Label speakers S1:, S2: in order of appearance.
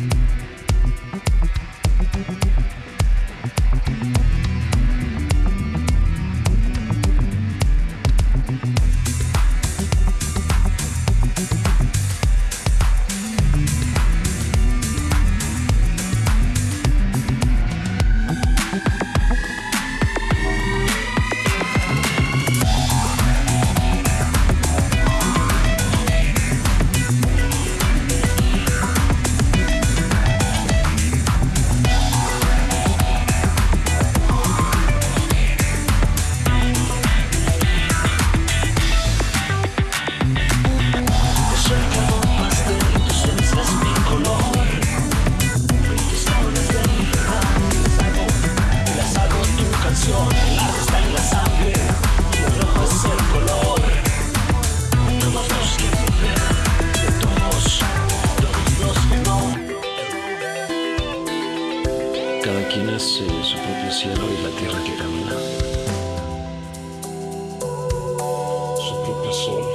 S1: Thank mm-hmm. you. El arte está en la sangre, color es el color, todos los que viven, de todos, todos los que no Cada quien hace eh, su propio cielo y la tierra que cambia, su propio sol.